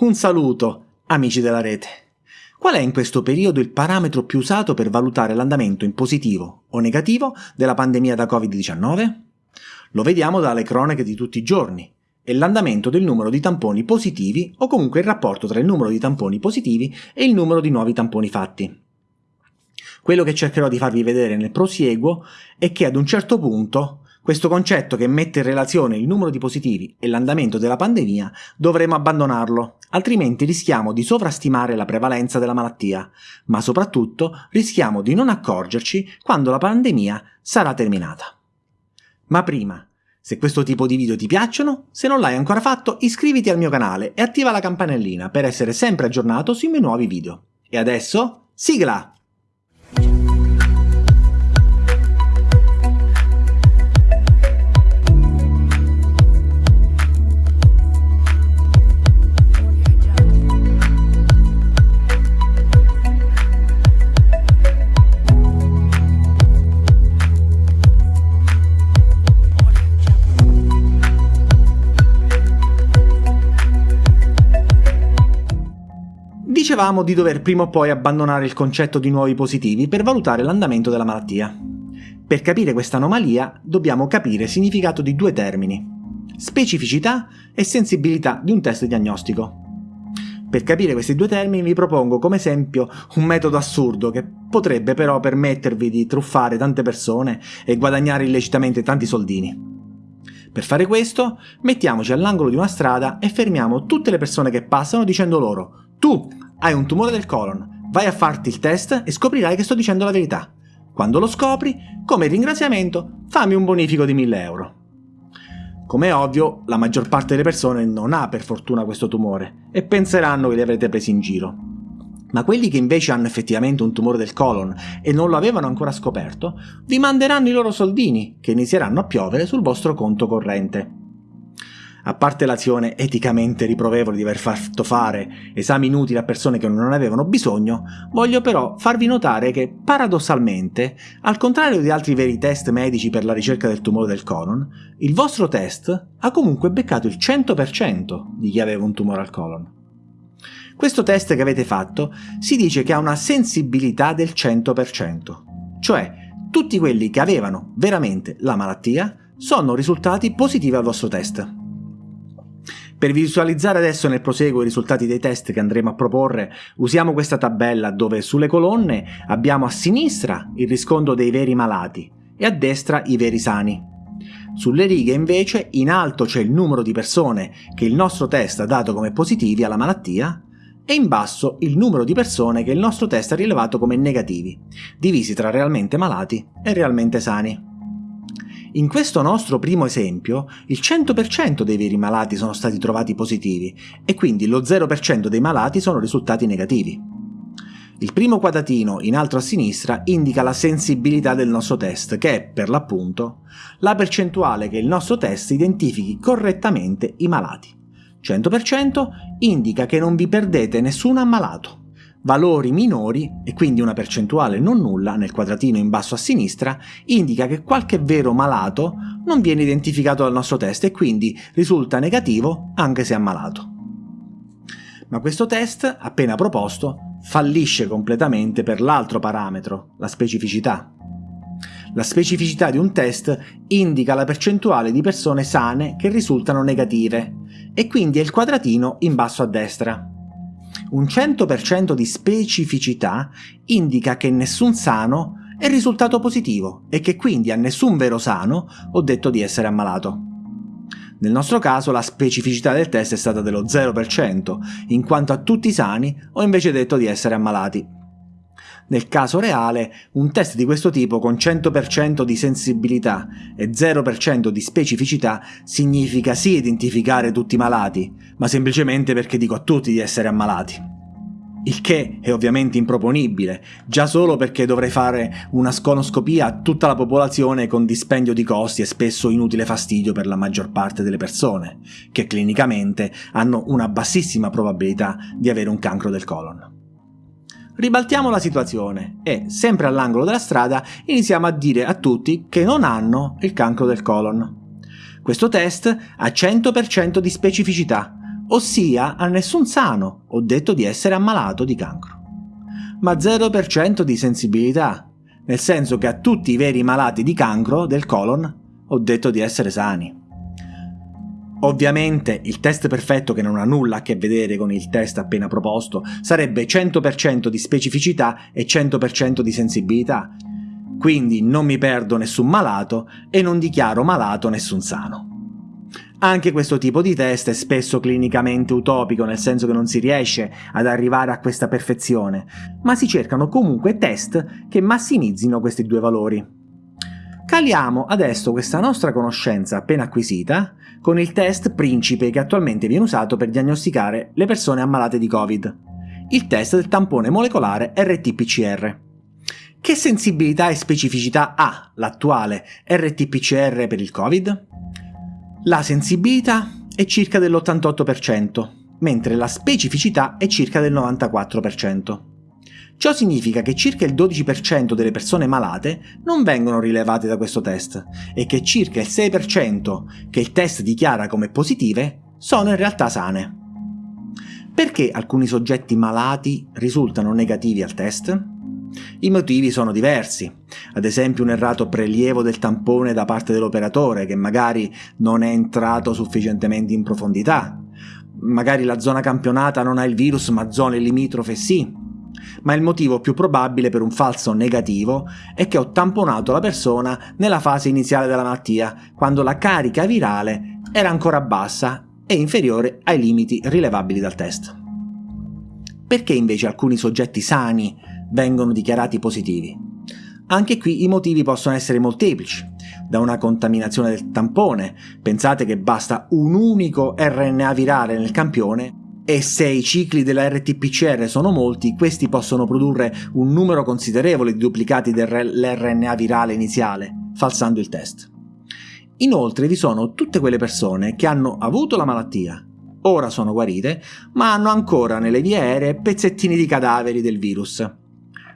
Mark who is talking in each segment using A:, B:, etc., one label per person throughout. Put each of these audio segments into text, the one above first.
A: Un saluto, amici della rete. Qual è in questo periodo il parametro più usato per valutare l'andamento in positivo o negativo della pandemia da Covid-19? Lo vediamo dalle cronache di tutti i giorni. È l'andamento del numero di tamponi positivi o comunque il rapporto tra il numero di tamponi positivi e il numero di nuovi tamponi fatti. Quello che cercherò di farvi vedere nel prosieguo è che ad un certo punto questo concetto che mette in relazione il numero di positivi e l'andamento della pandemia dovremo abbandonarlo, altrimenti rischiamo di sovrastimare la prevalenza della malattia, ma soprattutto rischiamo di non accorgerci quando la pandemia sarà terminata. Ma prima, se questo tipo di video ti piacciono, se non l'hai ancora fatto iscriviti al mio canale e attiva la campanellina per essere sempre aggiornato sui miei nuovi video. E adesso, sigla! Dicevamo di dover prima o poi abbandonare il concetto di nuovi positivi per valutare l'andamento della malattia. Per capire questa anomalia dobbiamo capire il significato di due termini, specificità e sensibilità di un test diagnostico. Per capire questi due termini vi propongo come esempio un metodo assurdo che potrebbe però permettervi di truffare tante persone e guadagnare illecitamente tanti soldini. Per fare questo, mettiamoci all'angolo di una strada e fermiamo tutte le persone che passano dicendo loro «Tu hai un tumore del colon, vai a farti il test e scoprirai che sto dicendo la verità. Quando lo scopri, come ringraziamento, fammi un bonifico di 1000 euro. Come è ovvio, la maggior parte delle persone non ha per fortuna questo tumore e penseranno che li avrete presi in giro. Ma quelli che invece hanno effettivamente un tumore del colon e non lo avevano ancora scoperto, vi manderanno i loro soldini, che inizieranno a piovere sul vostro conto corrente. A parte l'azione eticamente riprovevole di aver fatto fare esami inutili a persone che non avevano bisogno, voglio però farvi notare che, paradossalmente, al contrario di altri veri test medici per la ricerca del tumore del colon, il vostro test ha comunque beccato il 100% di chi aveva un tumore al colon. Questo test che avete fatto si dice che ha una sensibilità del 100%, cioè tutti quelli che avevano veramente la malattia sono risultati positivi al vostro test. Per visualizzare adesso nel proseguo i risultati dei test che andremo a proporre, usiamo questa tabella dove sulle colonne abbiamo a sinistra il riscontro dei veri malati e a destra i veri sani. Sulle righe invece in alto c'è il numero di persone che il nostro test ha dato come positivi alla malattia e in basso il numero di persone che il nostro test ha rilevato come negativi, divisi tra realmente malati e realmente sani. In questo nostro primo esempio, il 100% dei veri malati sono stati trovati positivi e quindi lo 0% dei malati sono risultati negativi. Il primo quadratino in alto a sinistra indica la sensibilità del nostro test, che è, per l'appunto, la percentuale che il nostro test identifichi correttamente i malati. 100% indica che non vi perdete nessun ammalato valori minori, e quindi una percentuale non nulla nel quadratino in basso a sinistra, indica che qualche vero malato non viene identificato dal nostro test e quindi risulta negativo anche se ammalato. Ma questo test, appena proposto, fallisce completamente per l'altro parametro, la specificità. La specificità di un test indica la percentuale di persone sane che risultano negative, e quindi è il quadratino in basso a destra un 100% di specificità indica che nessun sano è risultato positivo e che quindi a nessun vero sano ho detto di essere ammalato. Nel nostro caso la specificità del test è stata dello 0%, in quanto a tutti i sani ho invece detto di essere ammalati. Nel caso reale, un test di questo tipo con 100% di sensibilità e 0% di specificità significa sì identificare tutti i malati, ma semplicemente perché dico a tutti di essere ammalati. Il che è ovviamente improponibile, già solo perché dovrei fare una sconoscopia a tutta la popolazione con dispendio di costi e spesso inutile fastidio per la maggior parte delle persone, che clinicamente hanno una bassissima probabilità di avere un cancro del colon. Ribaltiamo la situazione e, sempre all'angolo della strada, iniziamo a dire a tutti che non hanno il cancro del colon. Questo test ha 100% di specificità, ossia a nessun sano ho detto di essere ammalato di cancro. Ma 0% di sensibilità, nel senso che a tutti i veri malati di cancro del colon ho detto di essere sani. Ovviamente il test perfetto che non ha nulla a che vedere con il test appena proposto sarebbe 100% di specificità e 100% di sensibilità, quindi non mi perdo nessun malato e non dichiaro malato nessun sano. Anche questo tipo di test è spesso clinicamente utopico, nel senso che non si riesce ad arrivare a questa perfezione, ma si cercano comunque test che massimizzino questi due valori. Caliamo adesso questa nostra conoscenza appena acquisita con il test Principe che attualmente viene usato per diagnosticare le persone ammalate di Covid, il test del tampone molecolare RT-PCR. Che sensibilità e specificità ha l'attuale RT-PCR per il Covid? La sensibilità è circa dell'88%, mentre la specificità è circa del 94%. Ciò significa che circa il 12% delle persone malate non vengono rilevate da questo test e che circa il 6% che il test dichiara come positive sono in realtà sane. Perché alcuni soggetti malati risultano negativi al test? I motivi sono diversi, ad esempio un errato prelievo del tampone da parte dell'operatore che magari non è entrato sufficientemente in profondità, magari la zona campionata non ha il virus ma zone limitrofe sì, ma il motivo più probabile per un falso negativo è che ho tamponato la persona nella fase iniziale della malattia, quando la carica virale era ancora bassa e inferiore ai limiti rilevabili dal test. Perché invece alcuni soggetti sani vengono dichiarati positivi? Anche qui i motivi possono essere molteplici, da una contaminazione del tampone, pensate che basta un unico RNA virale nel campione e se i cicli della RT-PCR sono molti, questi possono produrre un numero considerevole di duplicati dell'RNA virale iniziale, falsando il test. Inoltre vi sono tutte quelle persone che hanno avuto la malattia, ora sono guarite, ma hanno ancora nelle vie aeree pezzettini di cadaveri del virus.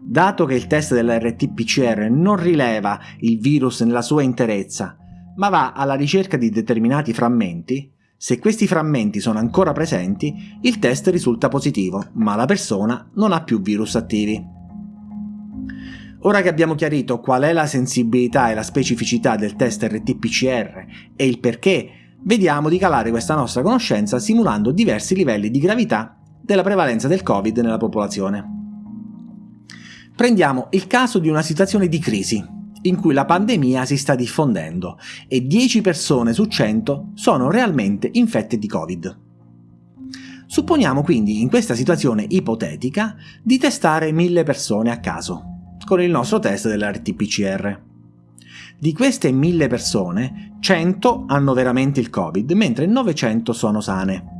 A: Dato che il test della RT-PCR non rileva il virus nella sua interezza, ma va alla ricerca di determinati frammenti, se questi frammenti sono ancora presenti, il test risulta positivo, ma la persona non ha più virus attivi. Ora che abbiamo chiarito qual è la sensibilità e la specificità del test RT-PCR e il perché, vediamo di calare questa nostra conoscenza simulando diversi livelli di gravità della prevalenza del Covid nella popolazione. Prendiamo il caso di una situazione di crisi, in cui la pandemia si sta diffondendo e 10 persone su 100 sono realmente infette di Covid. Supponiamo quindi in questa situazione ipotetica di testare 1000 persone a caso, con il nostro test dell'RT-PCR. Di queste 1000 persone, 100 hanno veramente il Covid, mentre 900 sono sane.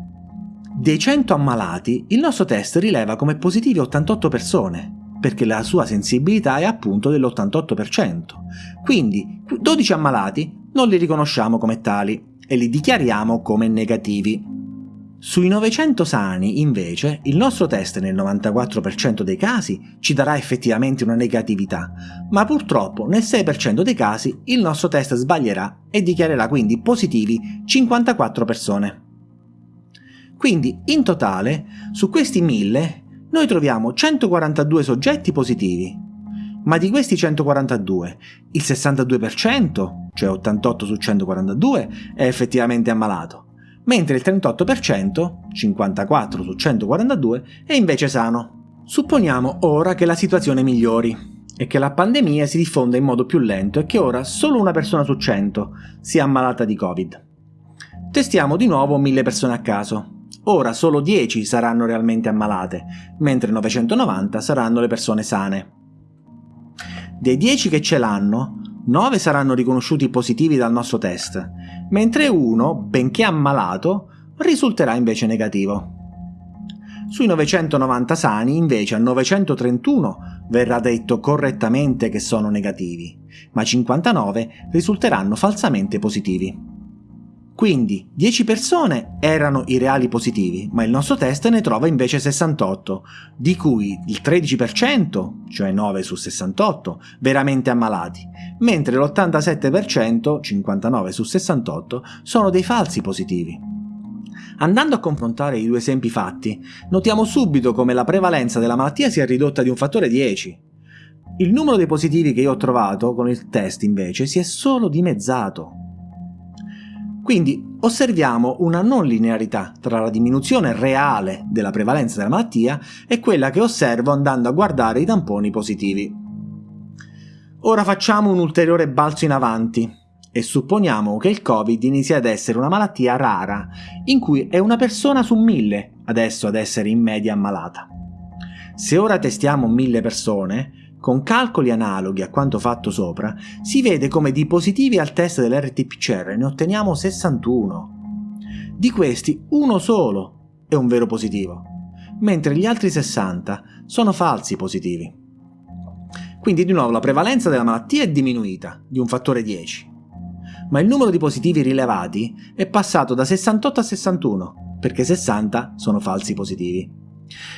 A: Dei 100 ammalati, il nostro test rileva come positivi 88 persone, perché la sua sensibilità è appunto dell'88%. Quindi 12 ammalati non li riconosciamo come tali e li dichiariamo come negativi. Sui 900 sani, invece, il nostro test nel 94% dei casi ci darà effettivamente una negatività, ma purtroppo nel 6% dei casi il nostro test sbaglierà e dichiarerà quindi positivi 54 persone. Quindi, in totale, su questi 1000, noi troviamo 142 soggetti positivi, ma di questi 142 il 62%, cioè 88 su 142, è effettivamente ammalato, mentre il 38%, 54 su 142, è invece sano. Supponiamo ora che la situazione migliori e che la pandemia si diffonda in modo più lento e che ora solo una persona su 100 sia ammalata di Covid. Testiamo di nuovo 1000 persone a caso Ora solo 10 saranno realmente ammalate, mentre 990 saranno le persone sane. Dei 10 che ce l'hanno, 9 saranno riconosciuti positivi dal nostro test, mentre uno, benché ammalato, risulterà invece negativo. Sui 990 sani, invece, a 931 verrà detto correttamente che sono negativi, ma 59 risulteranno falsamente positivi. Quindi 10 persone erano i reali positivi, ma il nostro test ne trova invece 68, di cui il 13%, cioè 9 su 68, veramente ammalati, mentre l'87%, 59 su 68, sono dei falsi positivi. Andando a confrontare i due esempi fatti, notiamo subito come la prevalenza della malattia sia ridotta di un fattore 10. Il numero dei positivi che io ho trovato con il test invece si è solo dimezzato. Quindi osserviamo una non linearità tra la diminuzione reale della prevalenza della malattia e quella che osservo andando a guardare i tamponi positivi. Ora facciamo un ulteriore balzo in avanti e supponiamo che il Covid inizi ad essere una malattia rara, in cui è una persona su mille adesso ad essere in media ammalata. Se ora testiamo mille persone, con calcoli analoghi a quanto fatto sopra, si vede come di positivi al test dell'RT-PCR ne otteniamo 61. Di questi uno solo è un vero positivo, mentre gli altri 60 sono falsi positivi. Quindi di nuovo la prevalenza della malattia è diminuita di un fattore 10, ma il numero di positivi rilevati è passato da 68 a 61, perché 60 sono falsi positivi.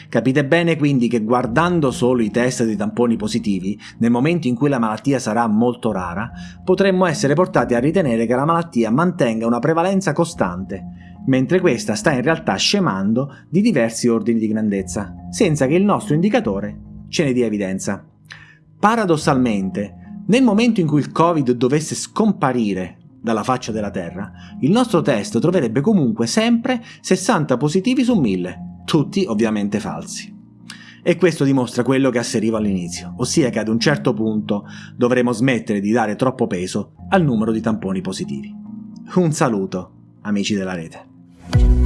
A: Capite bene quindi che guardando solo i test dei tamponi positivi, nel momento in cui la malattia sarà molto rara, potremmo essere portati a ritenere che la malattia mantenga una prevalenza costante, mentre questa sta in realtà scemando di diversi ordini di grandezza, senza che il nostro indicatore ce ne dia evidenza. Paradossalmente, nel momento in cui il Covid dovesse scomparire dalla faccia della Terra, il nostro test troverebbe comunque sempre 60 positivi su 1000, tutti ovviamente falsi. E questo dimostra quello che asserivo all'inizio, ossia che ad un certo punto dovremo smettere di dare troppo peso al numero di tamponi positivi. Un saluto, amici della rete.